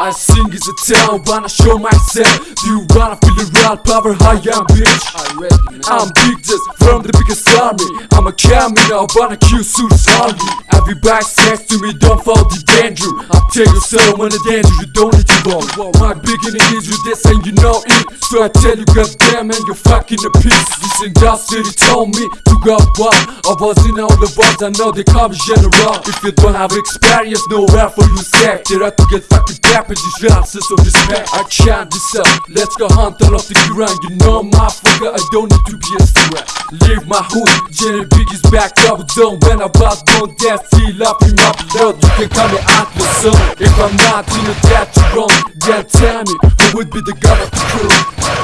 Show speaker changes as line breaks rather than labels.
I sing is a tell, wanna show myself. Do you wanna feel the real power, I am bitch I'm big just from the biggest army. I'm a camera, wanna kill suits army Everybody says to me, don't fall the danger. I tell you so, when the danger, you don't need to run My beginning is with this and you know it. So I tell you, goddamn, and you're fucking a piece. This industry told me to go wild I was in all the world, I know they call me general. If you don't have experience, nowhere for you step There are to get fucking back, just chances of respect. I can't decide, let's go hunt all of the ground. You know motherfucker, I don't need to be a threat Leave my hood, Jenny Biggie's back up. Zone When I was born, death, still up in my blood. You can call me Atlas son. If I'm not in a death wrong, then tell me Who would be the god of the crew